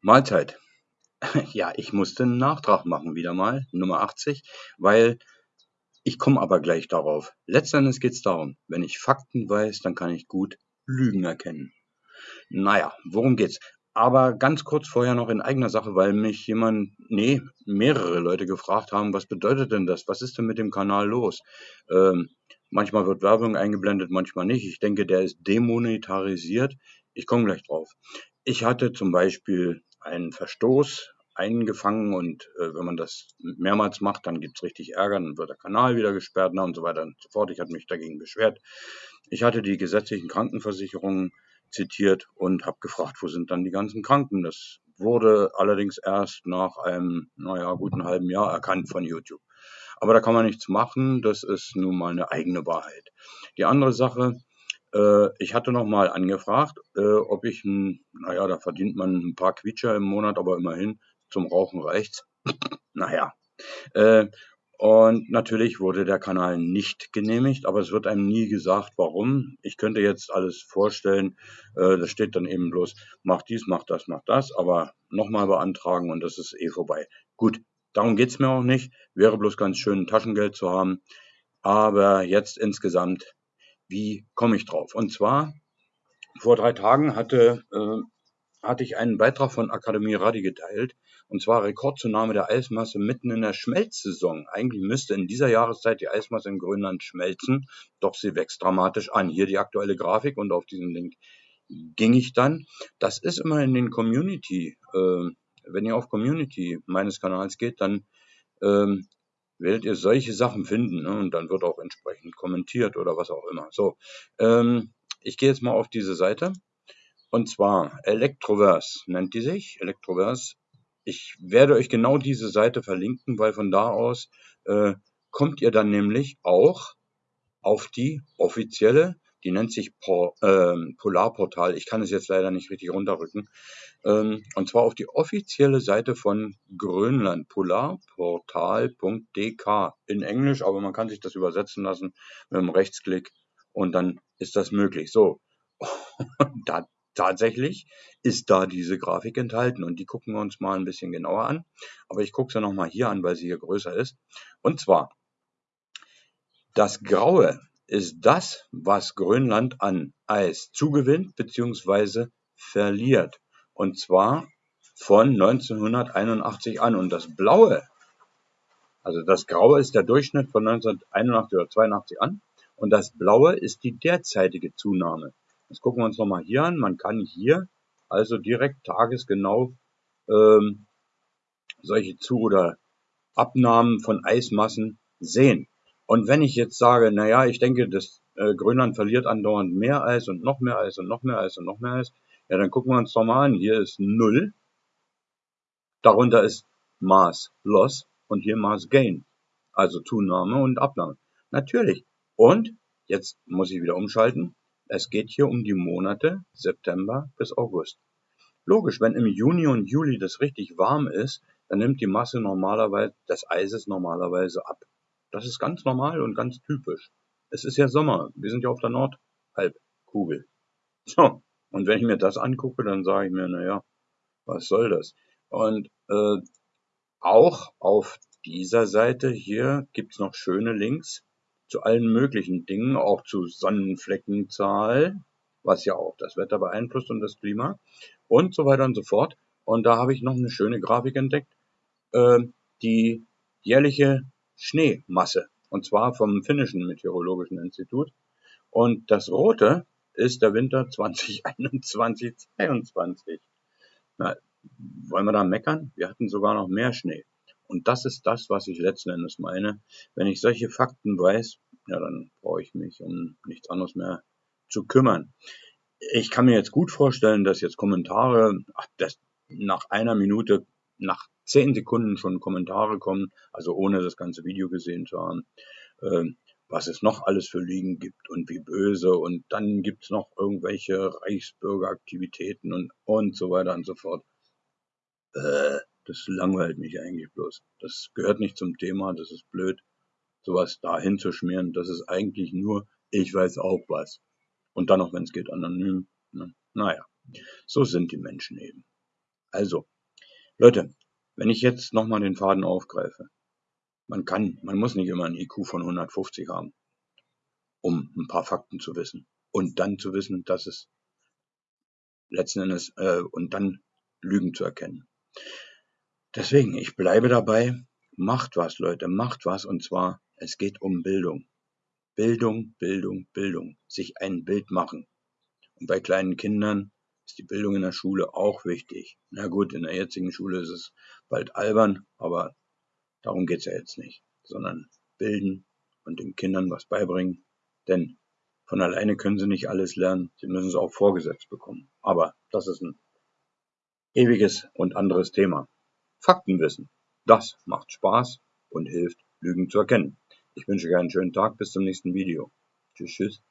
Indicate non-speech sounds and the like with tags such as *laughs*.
Mahlzeit. *laughs* Ja, ich musste einen Nachtrag machen, wieder mal, Nummer 80, weil ich komme aber gleich darauf. Letztendlich geht es darum, wenn ich Fakten weiß, dann kann ich gut Lügen erkennen. Naja, worum geht's? Aber ganz kurz vorher noch in eigener Sache, weil mich jemand, nee, mehrere Leute gefragt haben, was bedeutet denn das? Was ist denn mit dem Kanal los? Ähm, manchmal wird Werbung eingeblendet, manchmal nicht. Ich denke, der ist demonetarisiert. Ich komme gleich drauf. Ich hatte zum Beispiel einen Verstoß eingefangen und äh, wenn man das mehrmals macht, dann gibt's richtig Ärger, dann wird der Kanal wieder gesperrt na, und so weiter und so fort. Ich hatte mich dagegen beschwert. Ich hatte die gesetzlichen Krankenversicherungen zitiert und habe gefragt, wo sind dann die ganzen Kranken? Das wurde allerdings erst nach einem, naja, guten halben Jahr erkannt von YouTube. Aber da kann man nichts machen, das ist nun mal eine eigene Wahrheit. Die andere Sache, ich hatte noch mal angefragt, äh, ob ich, ein, naja, da verdient man ein paar Quietscher im Monat, aber immerhin zum Rauchen reicht's. *clears throat* naja. Äh, und natürlich wurde der Kanal nicht genehmigt, aber es wird einem nie gesagt, warum. Ich könnte jetzt alles vorstellen, äh, das steht dann eben bloß, mach dies, mach das, mach das, aber nochmal beantragen und das ist eh vorbei. Gut, darum geht's mir auch nicht. Wäre bloß ganz schön, Taschengeld zu haben. Aber jetzt insgesamt, wie komme ich drauf? Und zwar, vor drei Tagen hatte, äh, hatte ich einen Beitrag von Akademie Radi geteilt, und zwar Rekordzunahme der Eismasse mitten in der Schmelzsaison. Eigentlich müsste in dieser Jahreszeit die Eismasse in Grönland schmelzen, doch sie wächst dramatisch an. Hier die aktuelle Grafik und auf diesen Link ging ich dann. Das ist immer in den Community. Äh, wenn ihr auf Community meines Kanals geht, dann ähm, werdet ihr solche Sachen finden ne? und dann wird auch entsprechend kommentiert oder was auch immer. So, ähm, ich gehe jetzt mal auf diese Seite und zwar Electroverse nennt die sich. Electroverse ich werde euch genau diese Seite verlinken, weil von da aus äh, kommt ihr dann nämlich auch auf die offizielle, die nennt sich Por, äh, Polarportal. Ich kann es jetzt leider nicht richtig runterrücken. Ähm, und zwar auf die offizielle Seite von Grönland, polarportal.dk in Englisch, aber man kann sich das übersetzen lassen mit einem Rechtsklick und dann ist das möglich. So, *laughs* da tatsächlich ist da diese Grafik enthalten und die gucken wir uns mal ein bisschen genauer an. Aber ich gucke sie nochmal hier an, weil sie hier größer ist. Und zwar, das Graue ist das, was Grönland an Eis zugewinnt bzw. verliert. Und zwar von 1981 an. Und das Blaue, also das Graue ist der Durchschnitt von 1981 oder 82 an. Und das Blaue ist die derzeitige Zunahme. Das gucken wir uns nochmal hier an. Man kann hier also direkt tagesgenau ähm, solche Zu- oder Abnahmen von Eismassen sehen. Und wenn ich jetzt sage, naja, ich denke, das äh, Grönland verliert andauernd mehr Eis und noch mehr Eis und noch mehr Eis und noch mehr Eis, ja, dann gucken wir uns doch mal an. Hier ist Null, darunter ist Maß Loss und hier Maß Gain, also Zunahme und Abnahme. Natürlich. Und jetzt muss ich wieder umschalten. Es geht hier um die Monate September bis August. Logisch, wenn im Juni und Juli das richtig warm ist, dann nimmt die Masse normalerweise des Eises normalerweise ab. Das ist ganz normal und ganz typisch. Es ist ja Sommer. Wir sind ja auf der Nordhalbkugel. So. Und wenn ich mir das angucke, dann sage ich mir, naja, was soll das? Und äh, auch auf dieser Seite hier gibt's noch schöne Links zu allen möglichen Dingen, auch zu Sonnenfleckenzahl, was ja auch das Wetter beeinflusst und das Klima und so weiter und so fort. Und da habe ich noch eine schöne Grafik entdeckt, äh, die jährliche Schneemasse, und zwar vom finnischen Meteorologischen Institut. Und das Rote ist der Winter 2021, 22. Na, wollen wir da meckern? Wir hatten sogar noch mehr Schnee. Und das ist das, was ich letzten Endes meine. Wenn ich solche Fakten weiß, ja, dann brauche ich mich um nichts anderes mehr zu kümmern. Ich kann mir jetzt gut vorstellen, dass jetzt Kommentare, ach, dass nach einer Minute, nach zehn Sekunden schon Kommentare kommen, also ohne das ganze Video gesehen zu haben, äh, was es noch alles für Liegen gibt und wie böse und dann gibt's noch irgendwelche Reichsbürgeraktivitäten und, und so weiter und so fort. Äh, das langweilt mich eigentlich bloß. Das gehört nicht zum Thema, das ist blöd, sowas dahin zu schmieren. Das ist eigentlich nur, ich weiß auch was. Und dann noch, wenn es geht, anonym. Ne? Naja, so sind die Menschen eben. Also, Leute, wenn ich jetzt nochmal den Faden aufgreife, man kann, man muss nicht immer ein IQ von 150 haben, um ein paar Fakten zu wissen. Und dann zu wissen, dass es letzten Endes, äh, und dann Lügen zu erkennen. Deswegen, ich bleibe dabei, macht was, Leute, macht was, und zwar, es geht um Bildung. Bildung, Bildung, Bildung. Sich ein Bild machen. Und bei kleinen Kindern ist die Bildung in der Schule auch wichtig. Na gut, in der jetzigen Schule ist es bald albern, aber Darum geht's ja jetzt nicht, sondern bilden und den Kindern was beibringen. Denn von alleine können sie nicht alles lernen, sie müssen es auch vorgesetzt bekommen. Aber das ist ein ewiges und anderes Thema. Faktenwissen, das macht Spaß und hilft, Lügen zu erkennen. Ich wünsche euch einen schönen Tag, bis zum nächsten Video. Tschüss, tschüss.